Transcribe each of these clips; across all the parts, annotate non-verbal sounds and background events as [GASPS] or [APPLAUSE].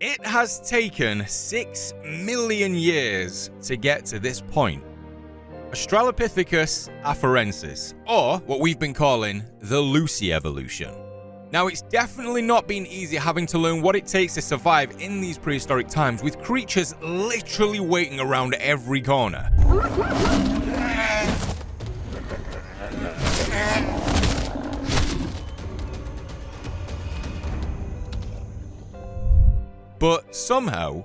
It has taken 6 million years to get to this point. Australopithecus afarensis, or what we've been calling the Lucy evolution. Now, it's definitely not been easy having to learn what it takes to survive in these prehistoric times with creatures literally waiting around every corner. But somehow,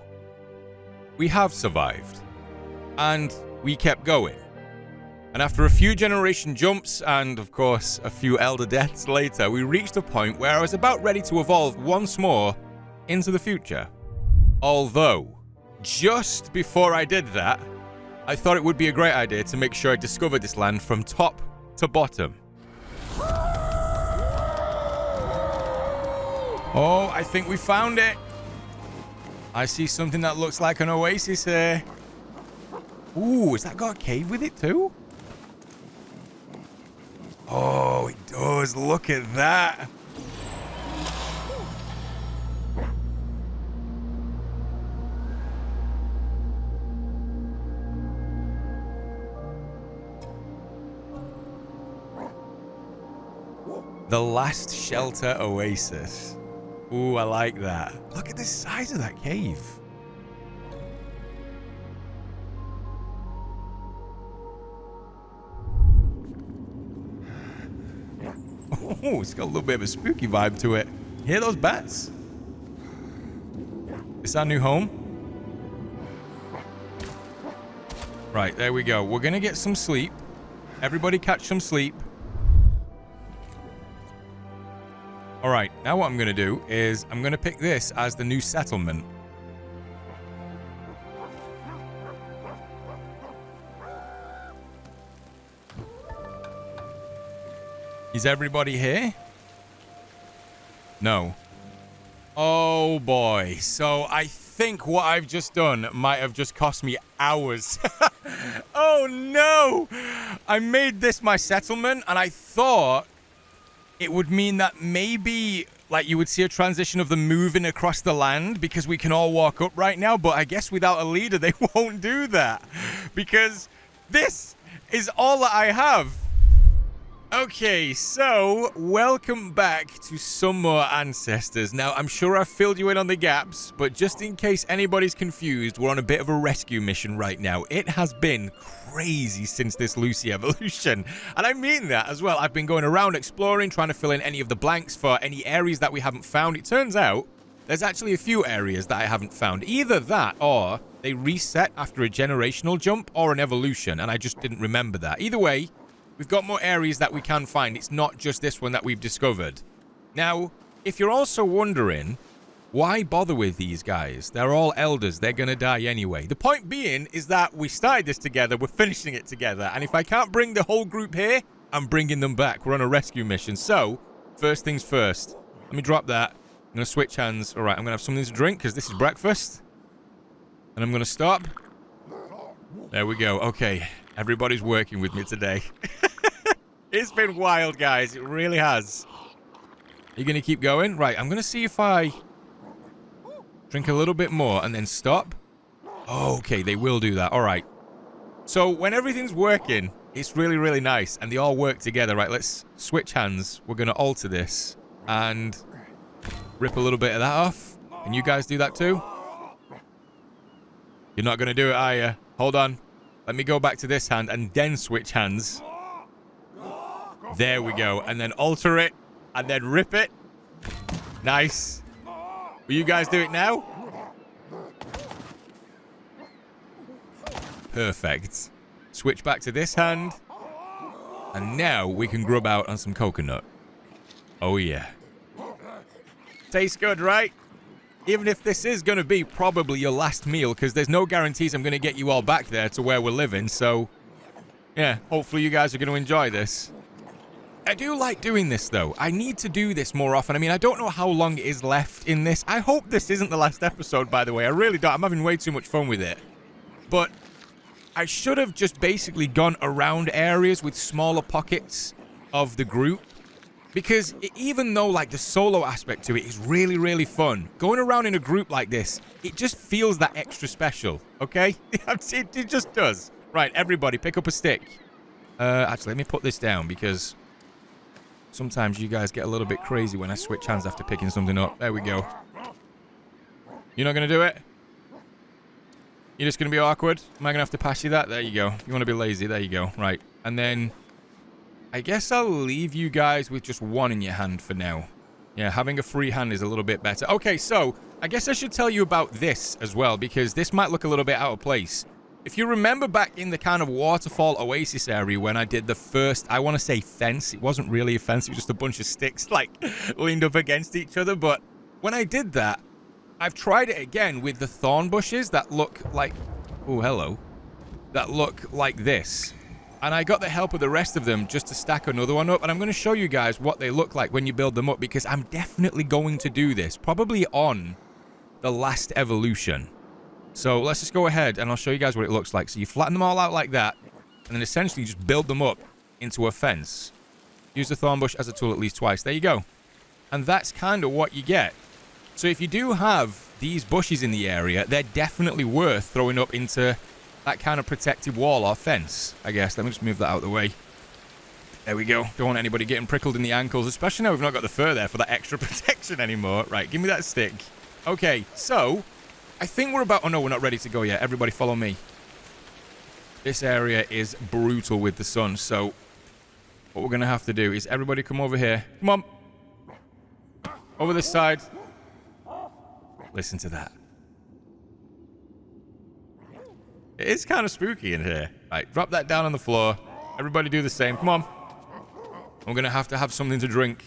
we have survived. And we kept going. And after a few generation jumps and, of course, a few elder deaths later, we reached a point where I was about ready to evolve once more into the future. Although, just before I did that, I thought it would be a great idea to make sure I discovered this land from top to bottom. Oh, I think we found it. I see something that looks like an oasis here. Ooh, has that got a cave with it too? Oh, it does. Look at that. The Last Shelter Oasis. Ooh, I like that. Look at the size of that cave. [LAUGHS] Oh, it's got a little bit of a spooky vibe to it. Hear those bats? Is our new home? Right, there we go. We're going to get some sleep. Everybody catch some sleep. Now what I'm going to do is I'm going to pick this as the new settlement. Is everybody here? No. Oh boy. So I think what I've just done might have just cost me hours. [LAUGHS] oh no! I made this my settlement and I thought it would mean that maybe like you would see a transition of them moving across the land because we can all walk up right now, but I guess without a leader [LAUGHS] they won't do that because this is all that I have. Okay, so welcome back to some more Ancestors. Now, I'm sure I've filled you in on the gaps, but just in case anybody's confused, we're on a bit of a rescue mission right now. It has been crazy since this Lucy [LAUGHS] evolution, and I mean that as well. I've been going around exploring, trying to fill in any of the blanks for any areas that we haven't found. It turns out there's actually a few areas that I haven't found. Either that or they reset after a generational jump or an evolution, and I just didn't remember that. Either way, We've got more areas that we can find. It's not just this one that we've discovered. Now, if you're also wondering, why bother with these guys? They're all elders. They're going to die anyway. The point being is that we started this together. We're finishing it together. And if I can't bring the whole group here, I'm bringing them back. We're on a rescue mission. So, first things first. Let me drop that. I'm going to switch hands. All right, I'm going to have something to drink because this is breakfast. And I'm going to stop. There we go. Okay. Everybody's working with me today. [LAUGHS] it's been wild, guys. It really has. Are you going to keep going? Right, I'm going to see if I drink a little bit more and then stop. okay, they will do that. All right. So when everything's working, it's really, really nice. And they all work together. Right, let's switch hands. We're going to alter this and rip a little bit of that off. Can you guys do that too? You're not going to do it, are you? Hold on. Let me go back to this hand and then switch hands. There we go. And then alter it. And then rip it. Nice. Will you guys do it now? Perfect. Switch back to this hand. And now we can grub out on some coconut. Oh, yeah. Tastes good, right? even if this is going to be probably your last meal, because there's no guarantees I'm going to get you all back there to where we're living, so... Yeah, hopefully you guys are going to enjoy this. I do like doing this, though. I need to do this more often. I mean, I don't know how long it is left in this. I hope this isn't the last episode, by the way. I really don't. I'm having way too much fun with it. But I should have just basically gone around areas with smaller pockets of the group Because even though like the solo aspect to it is really, really fun, going around in a group like this, it just feels that extra special, okay? [LAUGHS] it just does. Right, everybody, pick up a stick. Uh, actually, let me put this down because sometimes you guys get a little bit crazy when I switch hands after picking something up. There we go. You're not going to do it? You're just going to be awkward? Am I going to have to pass you that? There you go. You want to be lazy? There you go. Right. And then I guess I'll leave you guys with just one in your hand for now. Yeah, having a free hand is a little bit better. Okay, so I guess I should tell you about this as well because this might look a little bit out of place. If you remember back in the kind of waterfall oasis area when I did the first, I want to say fence. It wasn't really a fence. It was just a bunch of sticks [LAUGHS] like leaned up against each other. But when I did that, I've tried it again with the thorn bushes that look like... Oh, hello. That look like this. And I got the help of the rest of them just to stack another one up. And I'm going to show you guys what they look like when you build them up because I'm definitely going to do this. Probably on the last evolution. So let's just go ahead and I'll show you guys what it looks like. So you flatten them all out like that. And then essentially just build them up into a fence. Use the thorn bush as a tool at least twice. There you go. And that's kind of what you get. So if you do have these bushes in the area, they're definitely worth throwing up into that kind of protective wall or fence, I guess. Let me just move that out of the way. There we go. Don't want anybody getting prickled in the ankles, especially now we've not got the fur there for that [LAUGHS] extra protection anymore. Right, give me that stick. Okay, so I think we're about... Oh, no, we're not ready to go yet. Everybody follow me. This area is brutal with the sun, so what we're going to have to do is everybody come over here. Come on. Over this side. Listen to that. It is kind of spooky in here. Right, drop that down on the floor. Everybody do the same. Come on. I'm going to have to have something to drink.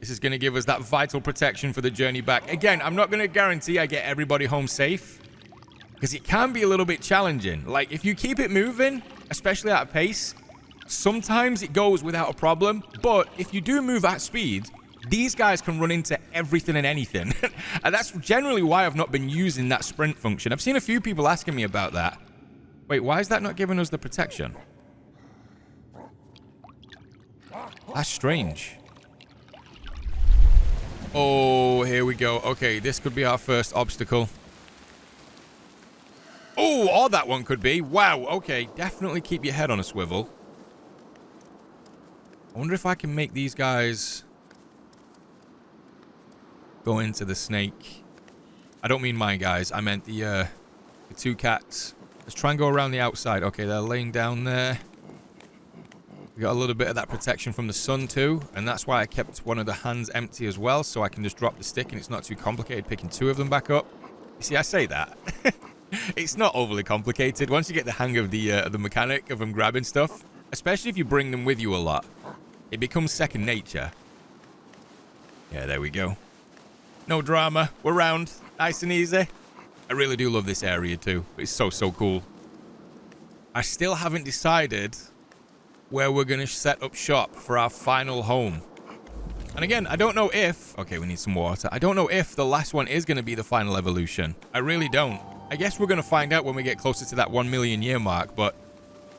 This is going to give us that vital protection for the journey back. Again, I'm not going to guarantee I get everybody home safe. Because it can be a little bit challenging. Like, if you keep it moving, especially at a pace, sometimes it goes without a problem. But if you do move at speed, these guys can run into everything and anything. [LAUGHS] and that's generally why I've not been using that sprint function. I've seen a few people asking me about that. Wait, why is that not giving us the protection? That's strange. Oh, here we go. Okay, this could be our first obstacle. Oh, or that one could be. Wow, okay. Definitely keep your head on a swivel. I wonder if I can make these guys go into the snake. I don't mean mine, guys. I meant the, uh, the two cats. Let's try and go around the outside. Okay, they're laying down there. We got a little bit of that protection from the sun too, and that's why I kept one of the hands empty as well, so I can just drop the stick and it's not too complicated picking two of them back up. You see, I say that. [LAUGHS] it's not overly complicated. Once you get the hang of the uh, the mechanic of them grabbing stuff, especially if you bring them with you a lot, it becomes second nature. Yeah, there we go. No drama. We're round. Nice and easy. I really do love this area too. It's so, so cool. I still haven't decided where we're going to set up shop for our final home. And again, I don't know if... Okay, we need some water. I don't know if the last one is going to be the final evolution. I really don't. I guess we're going to find out when we get closer to that 1 million year mark, but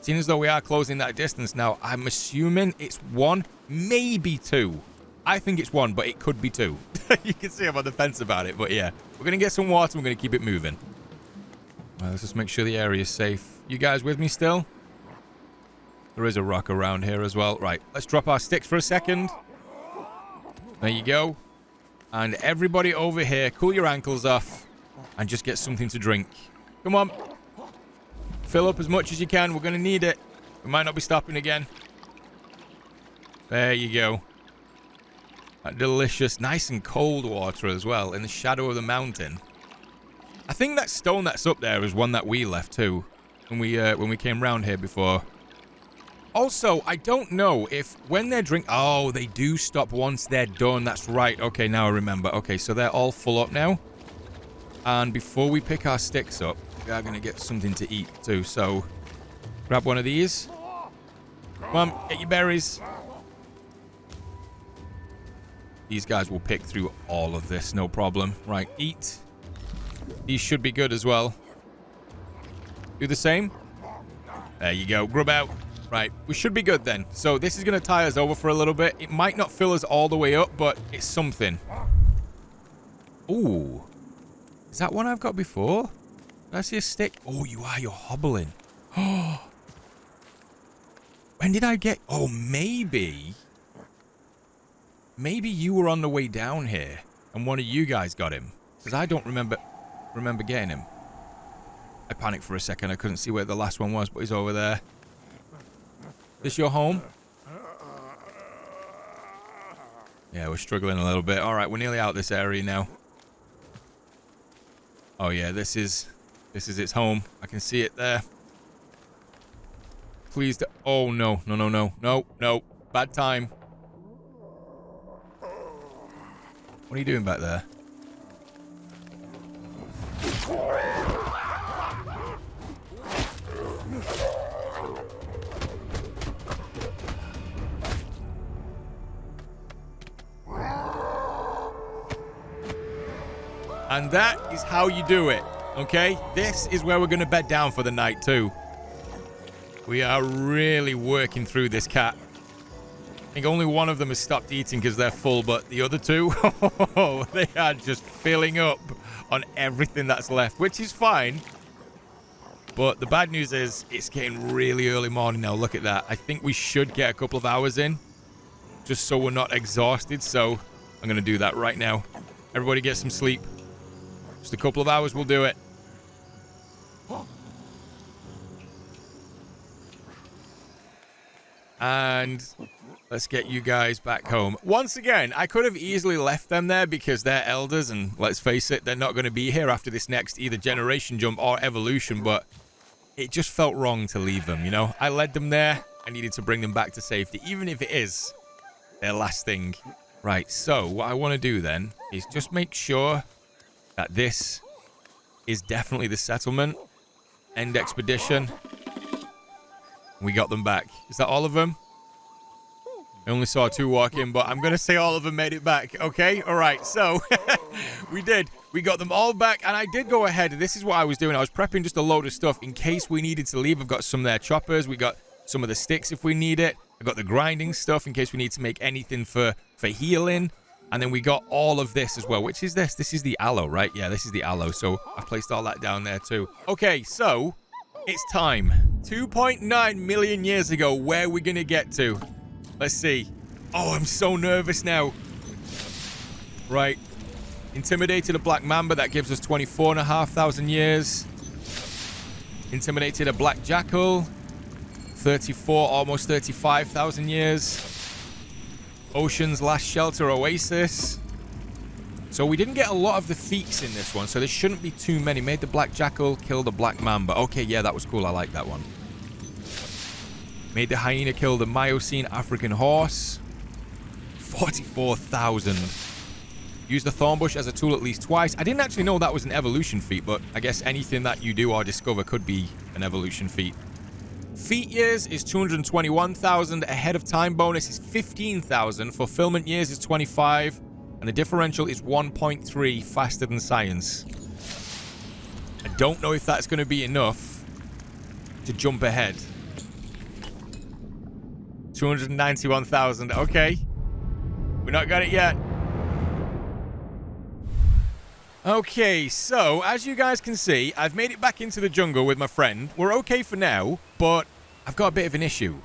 seeing as though we are closing that distance now, I'm assuming it's one, maybe two. I think it's one, but it could be two. [LAUGHS] you can see I'm on the fence about it, but yeah. We're going to get some water. We're going to keep it moving. Well, let's just make sure the area is safe. You guys with me still? There is a rock around here as well. Right, let's drop our sticks for a second. There you go. And everybody over here, cool your ankles off and just get something to drink. Come on. Fill up as much as you can. We're going to need it. We might not be stopping again. There you go. That delicious, nice and cold water as well in the shadow of the mountain. I think that stone that's up there is one that we left too when we uh, when we came round here before. Also, I don't know if when they're drink... Oh, they do stop once they're done. That's right. Okay, now I remember. Okay, so they're all full up now. And before we pick our sticks up, we are going to get something to eat too. So, grab one of these. On, get your berries. These guys will pick through all of this, no problem. Right, eat. These should be good as well. Do the same. There you go. Grub out. Right, we should be good then. So this is going to tie us over for a little bit. It might not fill us all the way up, but it's something. Ooh. Is that one I've got before? Did I see a stick? Oh, you are. You're hobbling. Oh. [GASPS] when did I get... Oh, maybe... Maybe you were on the way down here and one of you guys got him. Because I don't remember remember getting him. I panicked for a second. I couldn't see where the last one was, but he's over there. This your home? Yeah, we're struggling a little bit. All right, we're nearly out this area now. Oh yeah, this is this is its home. I can see it there. Please. Oh no, no, no, no, no, no. Bad time. What are you doing back there? And that is how you do it, okay? This is where we're going to bed down for the night, too. We are really working through this cat. I think only one of them has stopped eating because they're full, but the other two, [LAUGHS] they are just filling up on everything that's left, which is fine. But the bad news is it's getting really early morning now. Look at that. I think we should get a couple of hours in just so we're not exhausted. So I'm going to do that right now. Everybody get some sleep. Just a couple of hours we'll do it. And let's get you guys back home. Once again, I could have easily left them there because they're elders and let's face it, they're not going to be here after this next either generation jump or evolution, but it just felt wrong to leave them, you know? I led them there. I needed to bring them back to safety, even if it is their last thing. Right, so what I want to do then is just make sure that this is definitely the settlement. End expedition. We got them back. Is that all of them? I only saw two walk in, but I'm going to say all of them made it back. Okay? All right. So [LAUGHS] we did. We got them all back, and I did go ahead. This is what I was doing. I was prepping just a load of stuff in case we needed to leave. I've got some there choppers. We got some of the sticks if we need it. I got the grinding stuff in case we need to make anything for, for healing. And then we got all of this as well. Which is this? This is the aloe, right? Yeah, this is the aloe. So I've placed all that down there too. Okay, so it's time. 2.9 million years ago, where are we going to get to? Let's see. Oh, I'm so nervous now. Right. Intimidated a black mamba. That gives us 24,500 years. Intimidated a black jackal. 34, almost 35,000 years. Ocean's Last Shelter Oasis. So we didn't get a lot of the feats in this one, so there shouldn't be too many. Made the Black Jackal, killed the Black Mamba. Okay, yeah, that was cool. I like that one. Made the Hyena kill the Miocene African Horse. 44,000. Used the Thornbush as a tool at least twice. I didn't actually know that was an evolution feat, but I guess anything that you do or discover could be an evolution feat. Feat years is 221,000. Ahead of time bonus is 15,000. Fulfillment years is 25. And the differential is 1.3 faster than science. I don't know if that's going to be enough to jump ahead. 291,000. Okay. We're not got it yet. Okay, so as you guys can see, I've made it back into the jungle with my friend. We're okay for now, but I've got a bit of an issue.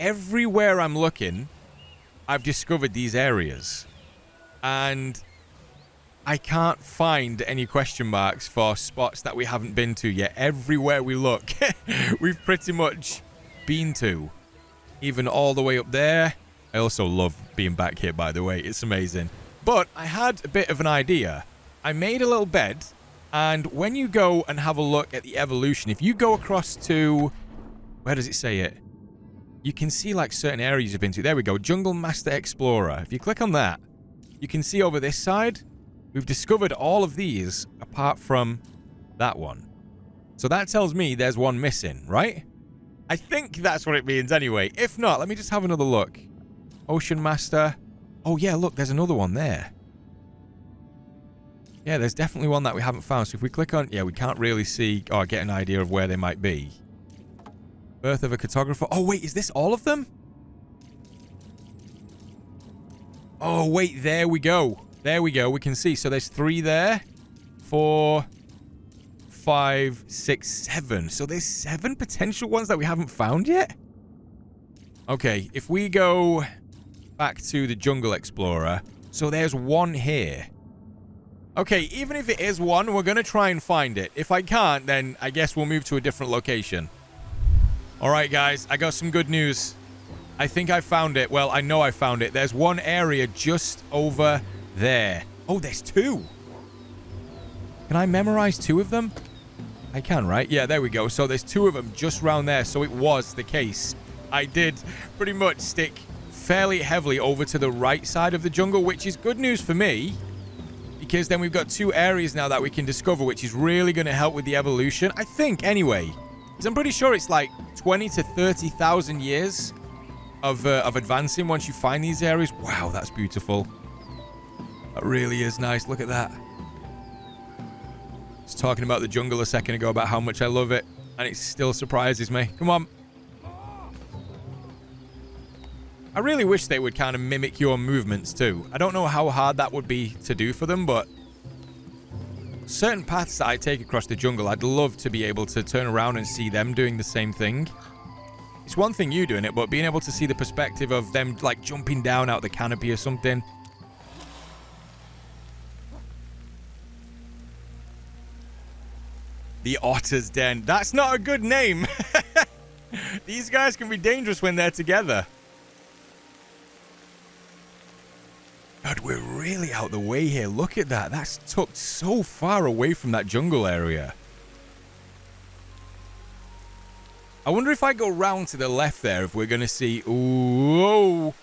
Everywhere I'm looking, I've discovered these areas. And I can't find any question marks for spots that we haven't been to yet. Everywhere we look, [LAUGHS] we've pretty much been to. Even all the way up there. I also love being back here, by the way. It's amazing. But I had a bit of an idea. I made a little bed, and when you go and have a look at the evolution, if you go across to... Where does it say it? You can see like certain areas you've been to. There we go. Jungle Master Explorer. If you click on that, you can see over this side, we've discovered all of these apart from that one. So that tells me there's one missing, right? I think that's what it means anyway. If not, let me just have another look. Ocean Master. Oh yeah, look, there's another one there. Yeah, there's definitely one that we haven't found. So if we click on... Yeah, we can't really see or get an idea of where they might be. Birth of a cartographer. Oh, wait, is this all of them? Oh, wait, there we go. There we go. We can see. So there's three there. Four, five, six, seven. So there's seven potential ones that we haven't found yet? Okay, if we go back to the Jungle Explorer. So there's one here. Okay, even if it is one, we're going to try and find it. If I can't, then I guess we'll move to a different location. All right, guys, I got some good news. I think I found it. Well, I know I found it. There's one area just over there. Oh, there's two. Can I memorize two of them? I can, right? Yeah, there we go. So there's two of them just round there. So it was the case. I did pretty much stick fairly heavily over to the right side of the jungle, which is good news for me. Because then we've got two areas now that we can discover, which is really going to help with the evolution. I think, anyway. Because I'm pretty sure it's like 20 to 30,000 years of, uh, of advancing once you find these areas. Wow, that's beautiful. That really is nice. Look at that. I was talking about the jungle a second ago about how much I love it. And it still surprises me. Come on. I really wish they would kind of mimic your movements too. I don't know how hard that would be to do for them, but certain paths that I take across the jungle, I'd love to be able to turn around and see them doing the same thing. It's one thing you doing it, but being able to see the perspective of them like jumping down out the canopy or something. The Otter's Den. That's not a good name. [LAUGHS] These guys can be dangerous when they're together. God, we're really out the way here. Look at that. That's tucked so far away from that jungle area. I wonder if I go round to the left there, if we're going to see... Ooh,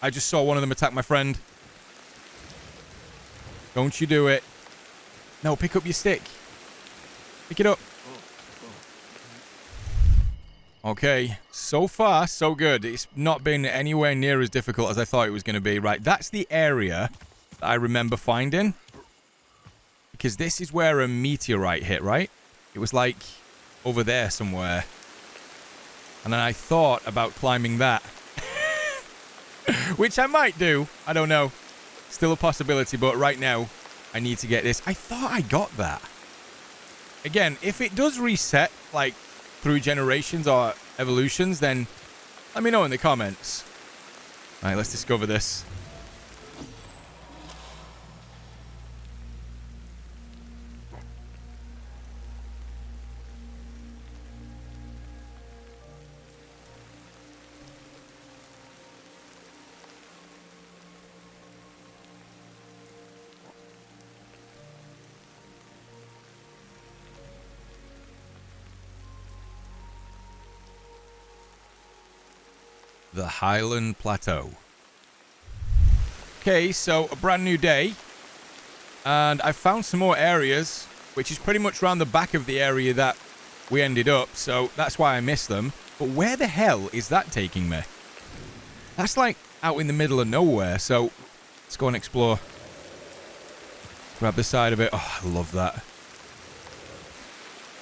I just saw one of them attack my friend. Don't you do it. No, pick up your stick. Pick it up. Okay, so far, so good. It's not been anywhere near as difficult as I thought it was going to be. Right, that's the area that I remember finding. Because this is where a meteorite hit, right? It was like over there somewhere. And then I thought about climbing that. [LAUGHS] Which I might do. I don't know. Still a possibility, but right now, I need to get this. I thought I got that. Again, if it does reset, like, through generations or evolutions, then let me know in the comments. All right, let's discover this. Highland Plateau. Okay, so a brand new day. And I found some more areas, which is pretty much around the back of the area that we ended up. So that's why I missed them. But where the hell is that taking me? That's like out in the middle of nowhere. So let's go and explore. Grab the side of it. Oh, I love that.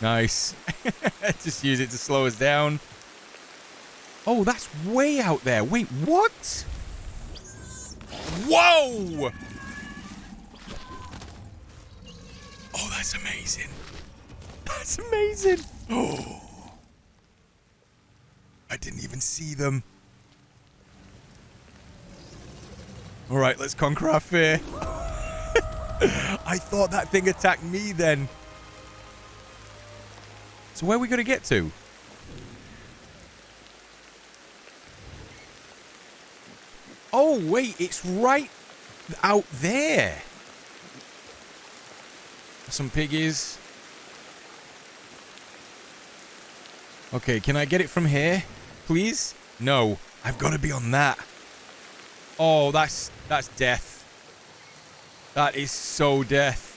Nice. [LAUGHS] Just use it to slow us down. Oh, that's way out there. Wait, what? Whoa! Oh, that's amazing. That's amazing. Oh. [GASPS] I didn't even see them. All right, let's conquer our fear. [LAUGHS] I thought that thing attacked me then. So where are we going to get to? Oh, wait, it's right out there. Some piggies. Okay, can I get it from here? Please? No, I've got to be on that. Oh, that's that's death. That is so death.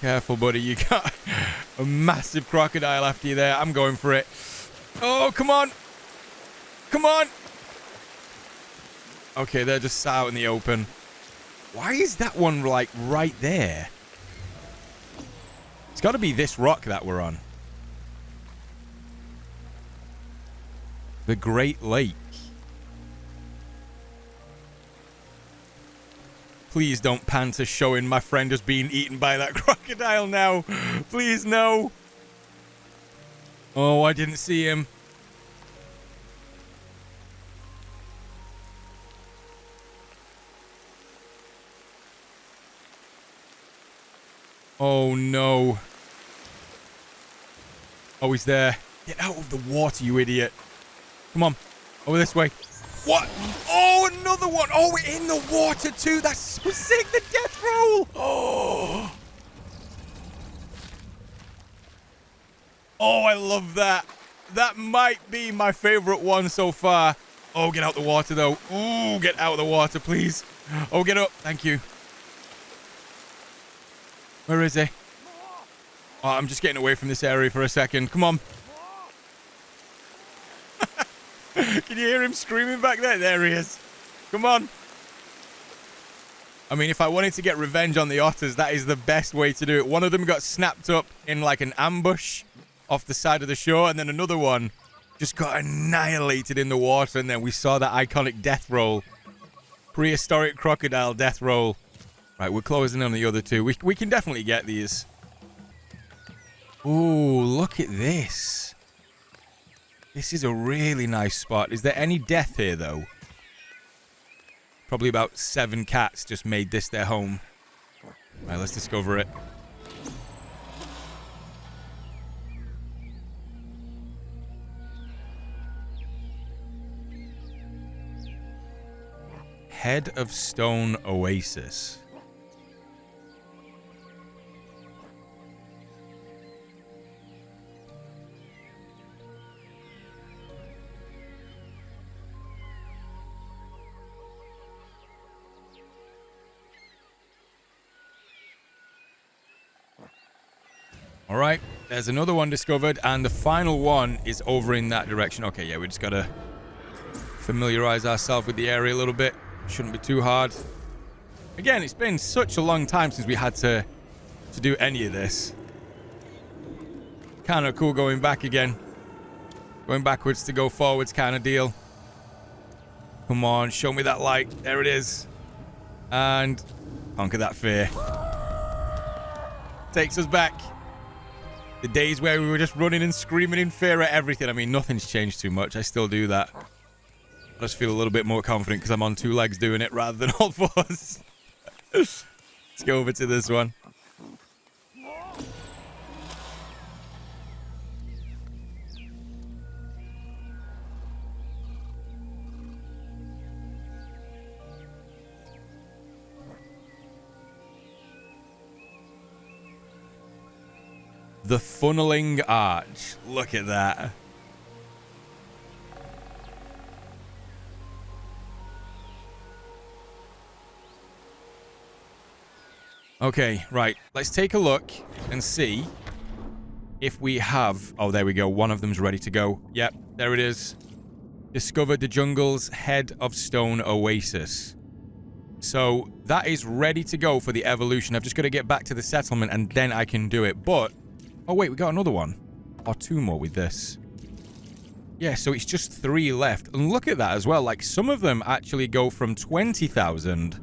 Careful, buddy. You got [LAUGHS] a massive crocodile after you there. I'm going for it. Oh, come on. Come on. Okay, they're just out in the open. Why is that one, like, right there? It's got to be this rock that we're on. The Great Lake. Please don't pan to showing my friend has been eaten by that [LAUGHS] crocodile now. Please, no. Oh, I didn't see him. Oh, no. Oh, he's there. Get out of the water, you idiot. Come on. Over this way. What? Oh, another one. Oh, we're in the water, too. That's so sick. The death roll. Oh. [GASPS] Oh, I love that. That might be my favorite one so far. Oh, get out the water, though. Ooh, get out of the water, please. Oh, get up. Thank you. Where is he? Oh, I'm just getting away from this area for a second. Come on. [LAUGHS] Can you hear him screaming back there? There he is. Come on. I mean, if I wanted to get revenge on the otters, that is the best way to do it. One of them got snapped up in like an ambush off the side of the shore, and then another one just got annihilated in the water, and then we saw that iconic death roll. Prehistoric crocodile death roll. Right, we're closing on the other two. We, we can definitely get these. Ooh, look at this. This is a really nice spot. Is there any death here, though? Probably about seven cats just made this their home. Right, let's discover it. Head of Stone Oasis. All right, there's another one discovered, and the final one is over in that direction. Okay, yeah, we just gotta familiarize ourselves with the area a little bit. Shouldn't be too hard. Again, it's been such a long time since we had to to do any of this. Kind of cool going back again. Going backwards to go forwards kind of deal. Come on, show me that light. There it is. And conquer that fear. Takes us back. The days where we were just running and screaming in fear at everything. I mean, nothing's changed too much. I still do that. I just feel a little bit more confident because I'm on two legs doing it rather than [LAUGHS] all fours. Let's go over to this one. The funneling arch. Look at that. Okay, right. Let's take a look and see if we have... Oh, there we go. One of them's ready to go. Yep, there it is. Discovered the jungle's head of stone oasis. So that is ready to go for the evolution. I've just got to get back to the settlement and then I can do it. But Oh, wait, we got another one. Or two more with this. Yeah, so it's just three left. And look at that as well. Like, some of them actually go from 20,000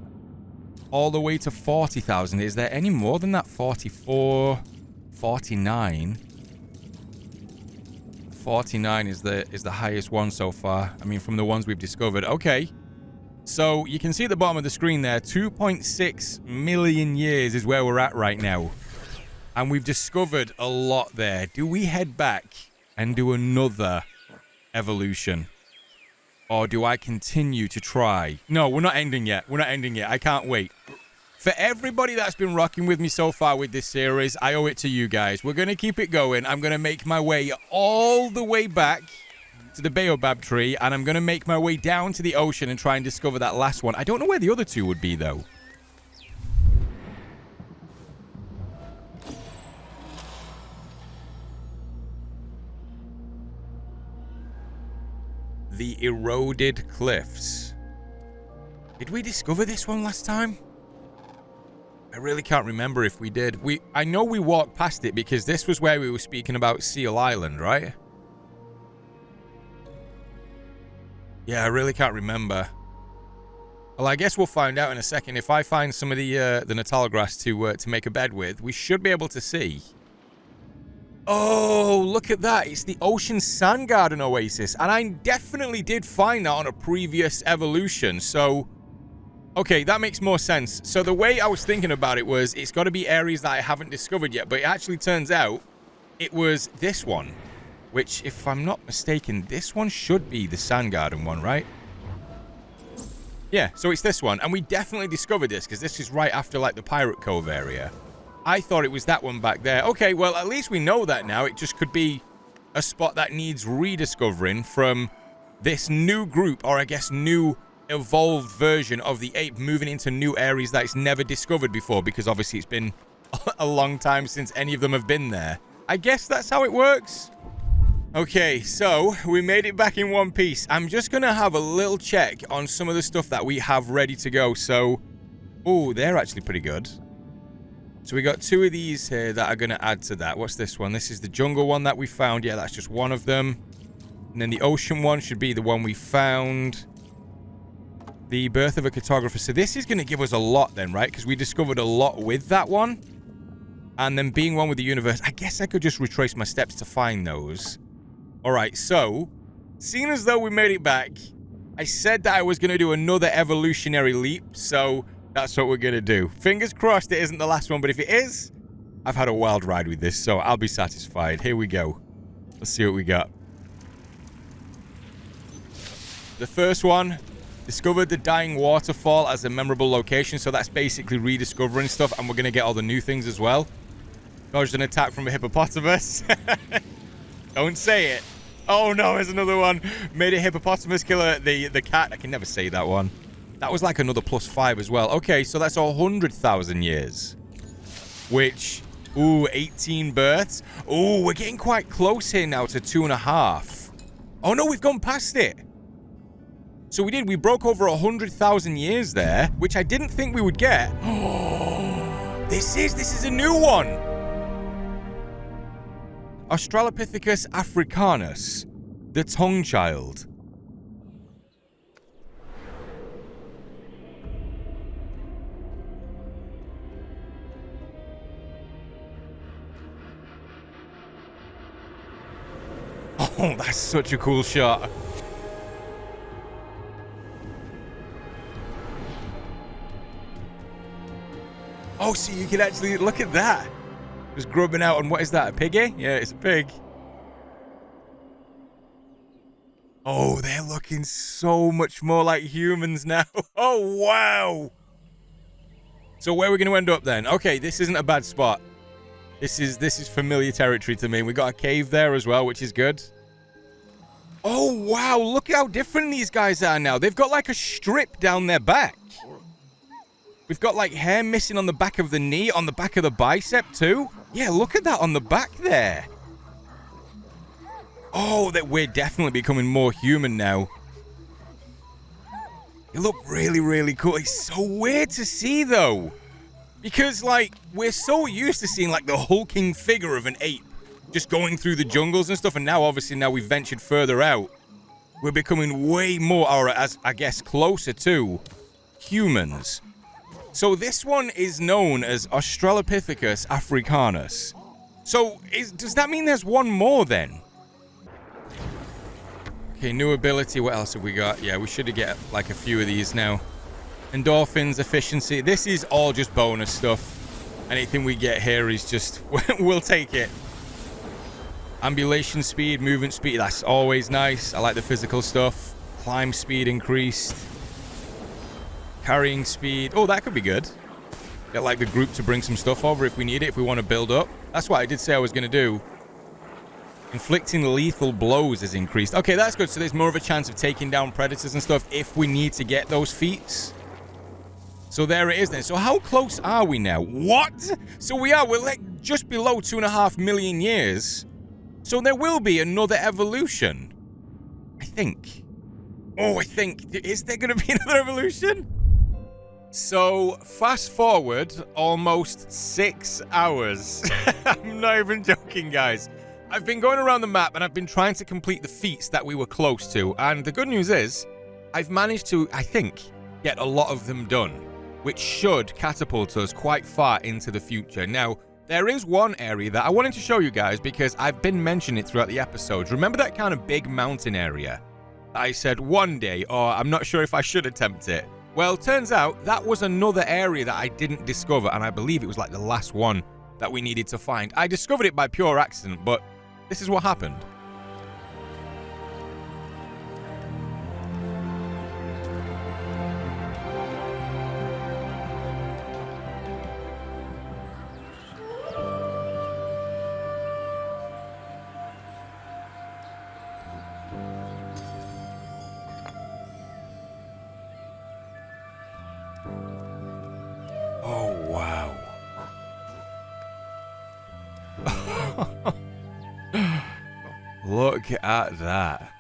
all the way to 40,000. Is there any more than that? 44, 49. 49 is the is the highest one so far. I mean, from the ones we've discovered. Okay. So you can see at the bottom of the screen there, 2.6 million years is where we're at right now. And we've discovered a lot there. Do we head back and do another evolution? Or do I continue to try? No, we're not ending yet. We're not ending yet. I can't wait. For everybody that's been rocking with me so far with this series, I owe it to you guys. We're going to keep it going. I'm going to make my way all the way back to the baobab tree, and I'm going to make my way down to the ocean and try and discover that last one. I don't know where the other two would be, though. The Eroded Cliffs. Did we discover this one last time? I really can't remember if we did. We I know we walked past it because this was where we were speaking about Seal Island, right? Yeah, I really can't remember. Well, I guess we'll find out in a second. If I find some of the uh, the Natal grass to uh, to make a bed with, we should be able to see. Oh, look at that. It's the Ocean Sand Garden Oasis. And I definitely did find that on a previous evolution. So, okay, that makes more sense. So the way I was thinking about it was it's got to be areas that I haven't discovered yet. But it actually turns out it was this one. Which, if I'm not mistaken, this one should be the Sand Garden one, right? Yeah, so it's this one. And we definitely discovered this because this is right after, like, the Pirate Cove area. I thought it was that one back there. Okay, well, at least we know that now. It just could be a spot that needs rediscovering from this new group, or I guess new evolved version of the ape moving into new areas that it's never discovered before because obviously it's been [LAUGHS] a long time since any of them have been there. I guess that's how it works. Okay, so we made it back in one piece. I'm just going to have a little check on some of the stuff that we have ready to go. So, oh, they're actually pretty good. So we got two of these here that are going to add to that. What's this one? This is the jungle one that we found. Yeah, that's just one of them. And then the ocean one should be the one we found. The birth of a cartographer. So this is going to give us a lot then, right? Because we discovered a lot with that one. And then being one with the universe. I guess I could just retrace my steps to find those. Alright, so. Seeing as though we made it back. I said that I was going to do another evolutionary leap. So that's what we're going to do. Fingers crossed it isn't the last one, but if it is, I've had a wild ride with this, so I'll be satisfied. Here we go. Let's see what we got. The first one, discovered the Dying Waterfall as a memorable location, so that's basically rediscovering stuff, and we're going to get all the new things as well. Dodged an attack from a hippopotamus. [LAUGHS] Don't say it. Oh no, there's another one. Made a hippopotamus killer. The, the cat. I can never say that one. That was like another plus five as well. Okay, so that's a 100,000 years. Which, ooh, 18 births. Ooh, we're getting quite close here now to two and a half. Oh no, we've gone past it. So we did. We broke over 100,000 years there, which I didn't think we would get. [GASPS] This is, this is a new one. Australopithecus africanus, the Taung child. Oh, that's such a cool shot. Oh, so you can actually look at that. Just grubbing out on what is that? A piggy? Yeah, it's a pig. Oh, they're looking so much more like humans now. [LAUGHS] Oh, wow. So where are we going to end up then? Okay, this isn't a bad spot. This is this is familiar territory to me. We got a cave there as well, which is good. Oh, wow. Look how different these guys are now. They've got like a strip down their back. We've got like hair missing on the back of the knee, on the back of the bicep too. Yeah, look at that on the back there. Oh, that we're definitely becoming more human now. You look really, really cool. It's so weird to see though. Because like, we're so used to seeing like the hulking figure of an ape just going through the jungles and stuff. And now, obviously, now we've ventured further out, we're becoming way more, or as I guess, closer to humans. So this one is known as Australopithecus africanus. So is, does that mean there's one more then? Okay, new ability. What else have we got? Yeah, we should get like a few of these now. Endorphins, efficiency. This is all just bonus stuff. Anything we get here is just, [LAUGHS] we'll take it. Ambulation speed, movement speed, that's always nice. I like the physical stuff. Climb speed increased. Carrying speed. Oh, that could be good. Get like the group to bring some stuff over if we need it, if we want to build up. That's what I did say I was going to do. Inflicting lethal blows is increased. Okay, that's good. So there's more of a chance of taking down predators and stuff if we need to get those feats. So there it is then. So how close are we now? What? So we are, we're like just below two and a half million years. So there will be another evolution. I think. Oh, I think. Is there going to be [LAUGHS] another evolution? So, fast forward almost six hours. [LAUGHS] I'm not even joking, guys. I've been going around the map and I've been trying to complete the feats that we were close to. And the good news is, I've managed to, I think, get a lot of them done, which should catapult us quite far into the future. Now, there is one area that I wanted to show you guys because I've been mentioning it throughout the episodes. Remember that kind of big mountain area? I said one day, or I'm not sure if I should attempt it. Well, turns out that was another area that I didn't discover, and I believe it was like the last one that we needed to find. I discovered it by pure accident, but this is what happened. Look at that.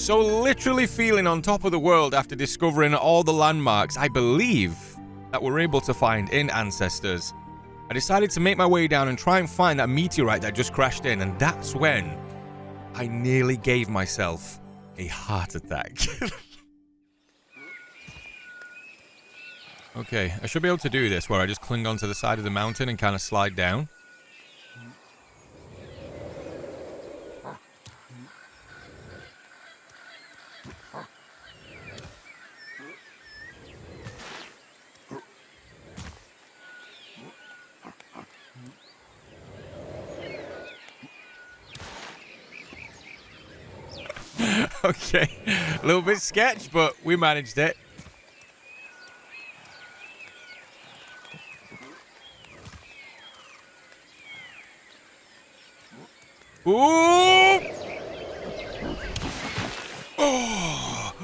So literally feeling on top of the world after discovering all the landmarks I believe that we're able to find in Ancestors. I decided to make my way down and try and find that meteorite that just crashed in and that's when I nearly gave myself a heart attack. [LAUGHS] okay, I should be able to do this where I just cling onto the side of the mountain and kind of slide down. Okay. A little bit sketch, but we managed it. Ooh! Oh.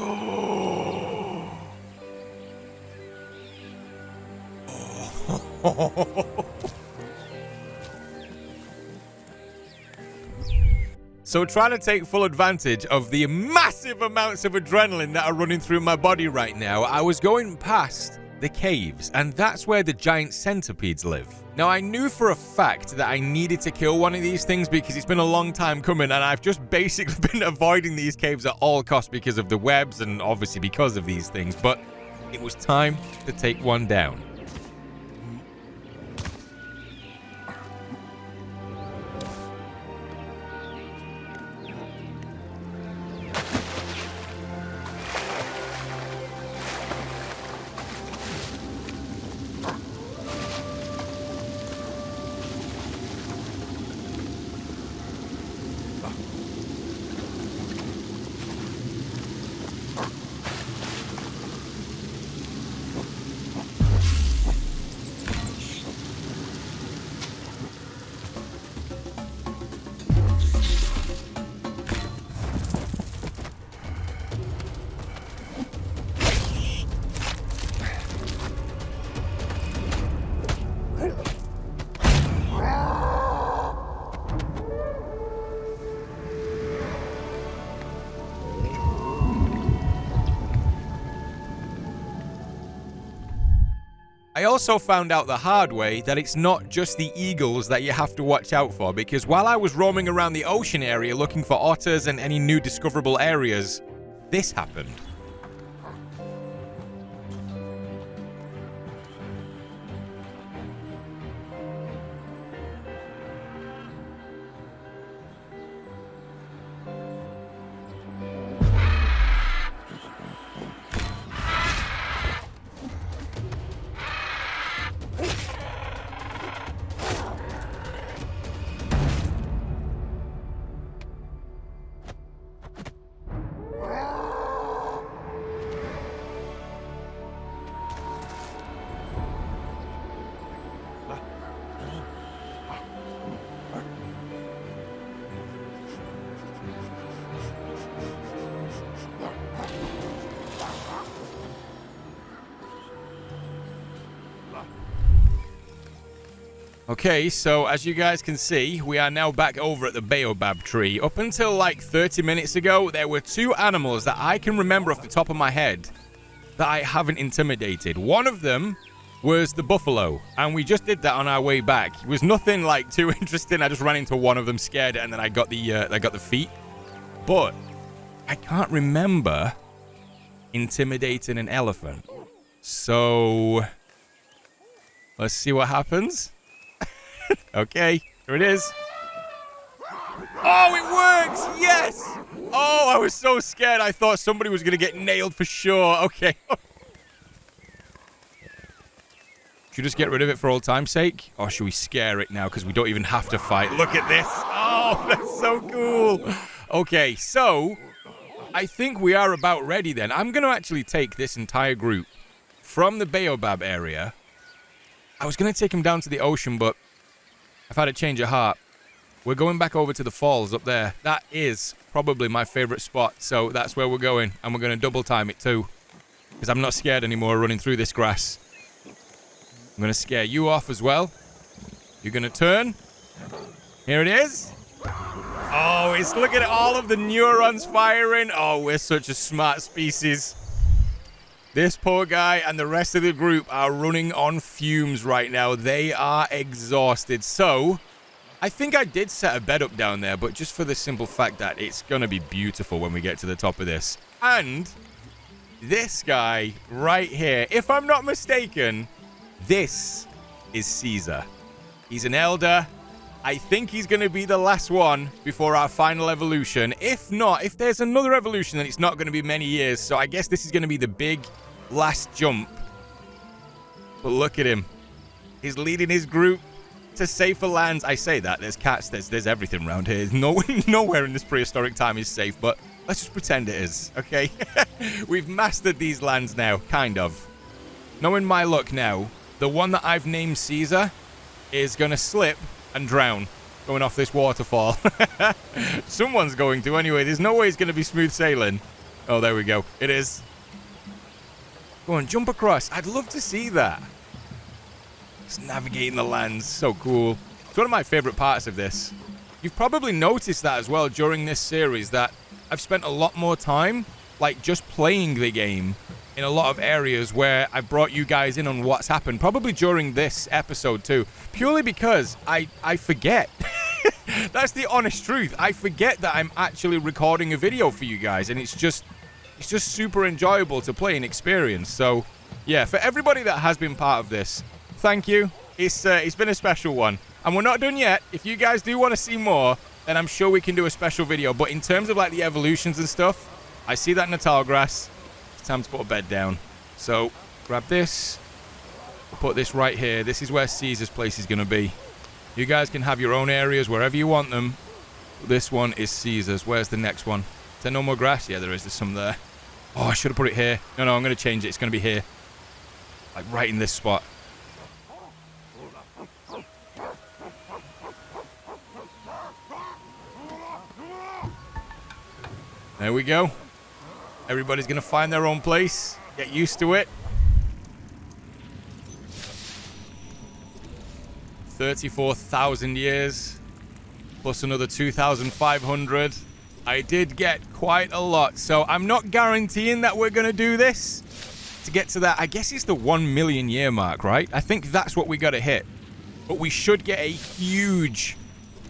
Oh. [LAUGHS] So trying to take full advantage of the massive amounts of adrenaline that are running through my body right now, I was going past the caves, and that's where the giant centipedes live. Now, I knew for a fact that I needed to kill one of these things because it's been a long time coming, and I've just basically [LAUGHS] been avoiding these caves at all costs because of the webs and obviously because of these things, but it was time to take one down. Also found out the hard way that it's not just the eagles that you have to watch out for because while I was roaming around the ocean area looking for otters and any new discoverable areas, this happened. Okay, so as you guys can see, we are now back over at the Baobab tree. Up until like 30 minutes ago, there were two animals that I can remember off the top of my head that I haven't intimidated. One of them was the buffalo, and we just did that on our way back. It was nothing like too [LAUGHS] interesting. I just ran into one of them, scared and then I got the uh, I got the feet. But I can't remember intimidating an elephant. So let's see what happens. [LAUGHS] okay, here it is. Oh, it works! Yes! Oh, I was so scared. I thought somebody was going to get nailed for sure. Okay. [LAUGHS] should we just get rid of it for all time's sake? Or should we scare it now because we don't even have to fight? Look at this. Oh, [LAUGHS] that's so cool. Okay, so I think we are about ready then. I'm going to actually take this entire group from the Baobab area. I was going to take him down to the ocean, but I've had a change of heart. We're going back over to the falls up there. That is probably my favorite spot. So that's where we're going. And we're going to double time it too. Because I'm not scared anymore running through this grass. I'm going to scare you off as well. You're going to turn. Here it is. Oh, it's look at all of the neurons firing. Oh, we're such a smart species. This poor guy and the rest of the group are running on fumes right now. They are exhausted. So, I think I did set a bed up down there, but just for the simple fact that it's going to be beautiful when we get to the top of this. And this guy right here, if I'm not mistaken, this is Caesar. He's an elder. I think he's going to be the last one before our final evolution. If not, if there's another evolution, then it's not going to be many years. So I guess this is going to be the big last jump. But look at him. He's leading his group to safer lands. I say that. There's cats. There's, there's everything around here. No, [LAUGHS] nowhere in this prehistoric time is safe. But let's just pretend it is, okay? [LAUGHS] We've mastered these lands now, kind of. Knowing my luck now, the one that I've named Caesar is going to slip and drown going off this waterfall. [LAUGHS] Someone's going to anyway. There's no way it's going to be smooth sailing. Oh, there we go. It is. Go on, jump across. I'd love to see that. Just navigating the lands. So cool. It's one of my favorite parts of this. You've probably noticed that as well during this series that I've spent a lot more time like just playing the game in a lot of areas where I brought you guys in on what's happened, probably during this episode too, purely because I, I forget. [LAUGHS] That's the honest truth. I forget that I'm actually recording a video for you guys, and it's just it's just super enjoyable to play and experience. So, yeah, for everybody that has been part of this, thank you. It's, uh, it's been a special one. And we're not done yet. If you guys do want to see more, then I'm sure we can do a special video. But in terms of like the evolutions and stuff, I see that Natal grass. It's time to put a bed down. So, grab this. Put this right here. This is where Caesar's place is going to be. You guys can have your own areas wherever you want them. This one is Caesar's. Where's the next one? There no more grass? Yeah, there is. There's some there. Oh, I should have put it here. No, no, I'm going to change it. It's going to be here. Like right in this spot. There we go. Everybody's going to find their own place. Get used to it. 34,000 years. Plus another 2,500. I did get quite a lot. So I'm not guaranteeing that we're going to do this to get to that. I guess it's the 1 million year mark, right? I think that's what we got to hit. But we should get a huge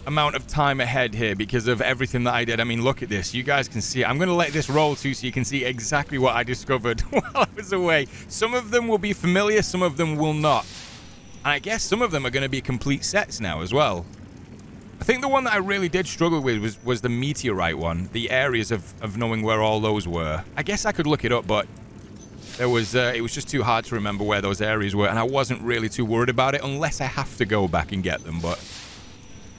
amount of time ahead here because of everything that I did. I mean, look at this. You guys can see. I'm going to let this roll too so you can see exactly what I discovered [LAUGHS] while I was away. Some of them will be familiar, some of them will not. And I guess some of them are going to be complete sets now as well. I think the one that I really did struggle with was, was the meteorite one, the areas of, of knowing where all those were. I guess I could look it up, but there was uh, it was just too hard to remember where those areas were, and I wasn't really too worried about it unless I have to go back and get them, but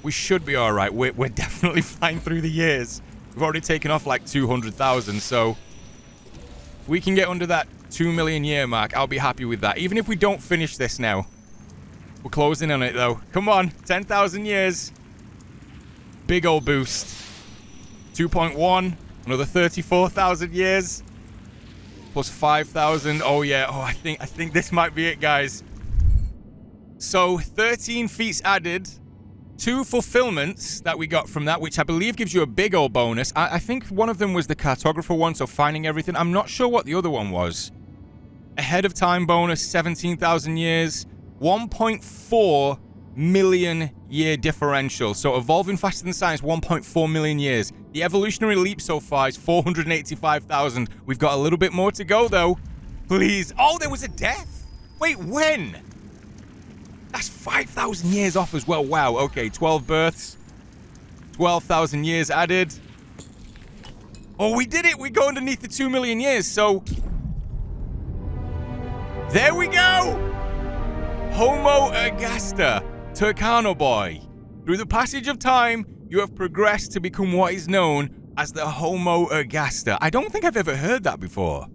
we should be all right. We're, we're [LAUGHS] definitely flying through the years. We've already taken off like 200,000, so if we can get under that 2 million year mark, I'll be happy with that. Even if we don't finish this now. We're closing on it, though. Come on, 10,000 years. Big old boost. 2.1. Another 34,000 years. Plus 5,000. Oh, yeah. Oh, I think, I think this might be it, guys. So 13 feats added, two fulfillments that we got from that, which I believe gives you a big old bonus. I, I think one of them was the cartographer one, so finding everything. I'm not sure what the other one was. Ahead of time bonus, 17,000 years, 1.4 million year differential. So evolving faster than science, 1.4 million years. The evolutionary leap so far is 485,000. We've got a little bit more to go, though. Please. Oh, there was a death. Wait, when? That's 5,000 years off as well. Wow. Okay, 12 births. 12,000 years added. Oh, we did it. We go underneath the 2 million years. So, there we go. Homo ergaster. Turkana Boy. Through the passage of time, you have progressed to become what is known as the Homo ergaster. I don't think I've ever heard that before.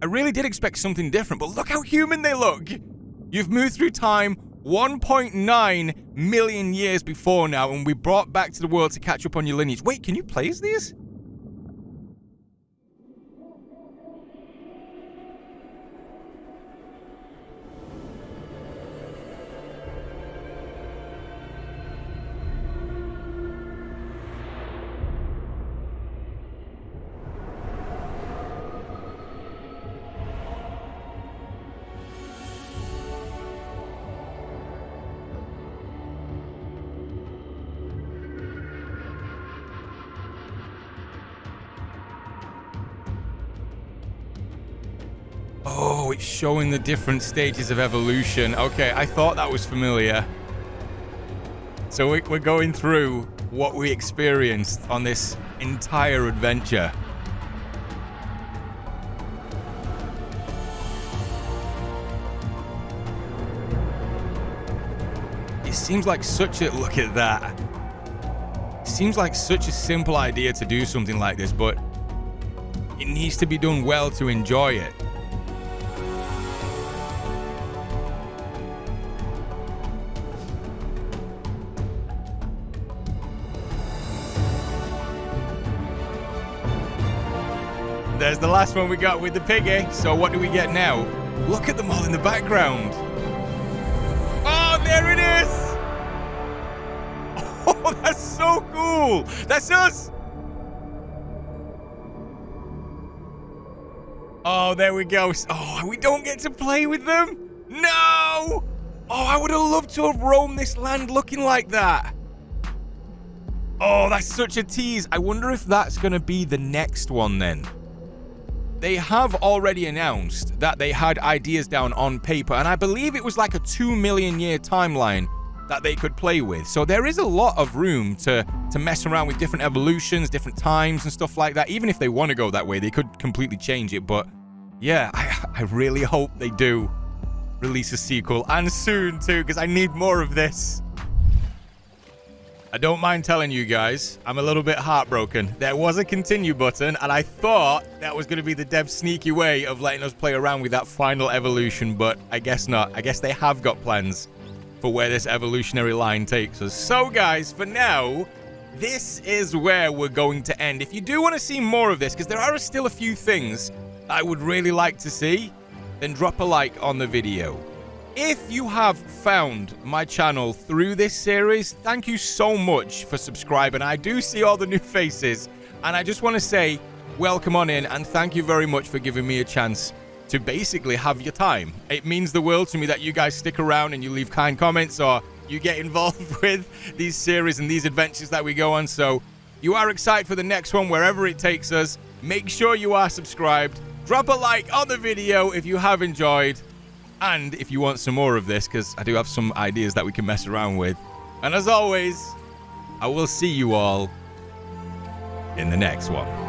I really did expect something different, but look how human they look. You've moved through time 1.9 million years before now, and we brought back to the world to catch up on your lineage. Wait, can you place these? Showing the different stages of evolution. Okay, I thought that was familiar. So we're going through what we experienced on this entire adventure. It seems like such a... Look at that. It seems like such a simple idea to do something like this, but it needs to be done well to enjoy it. The last one we got with the piggy. Eh? So what do we get now? Look at them all in the background. Oh, there it is. [LAUGHS] Oh, that's so cool. That's us. Oh, there we go. Oh, we don't get to play with them? No! Oh, I would have loved to have roamed this land looking like that. Oh, that's such a tease. I wonder if that's going to be the next one then they have already announced that they had ideas down on paper, and I believe it was like a 2 million year timeline that they could play with. So there is a lot of room to, to mess around with different evolutions, different times and stuff like that. Even if they want to go that way, they could completely change it. But yeah, [LAUGHS] I, I really hope they do release a sequel, and soon too, because I need more of this. I don't mind telling you guys, I'm a little bit heartbroken. There was a continue button, and I thought that was going to be the dev's sneaky way of letting us play around with that final evolution, but I guess not. I guess they have got plans for where this evolutionary line takes us. So, guys, for now, this is where we're going to end. If you do want to see more of this, because there are still a few things I would really like to see, then drop a like on the video. If you have found my channel through this series, thank you so much for subscribing. I do see all the new [LAUGHS] faces, and I just want to say welcome on in and thank you very much for giving me a chance to basically have your time. It means the world to me that you guys stick around and you leave kind comments or you get [LAUGHS] involved with these series and these adventures that we go on. So you are excited for the next one, wherever it takes us. Make sure you are subscribed. Drop a like on the video if you have enjoyed. And if you want some more of this, because I do have some ideas that we can mess around with. And as always, I will see you all in the next one.